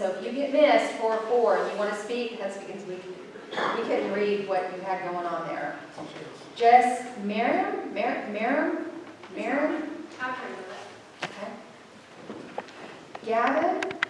So if you get missed for four and you want to speak, that's because we, we couldn't read what you had going on there. Jess Merriam, Merrim? Merriam, Merriam, okay. Gavin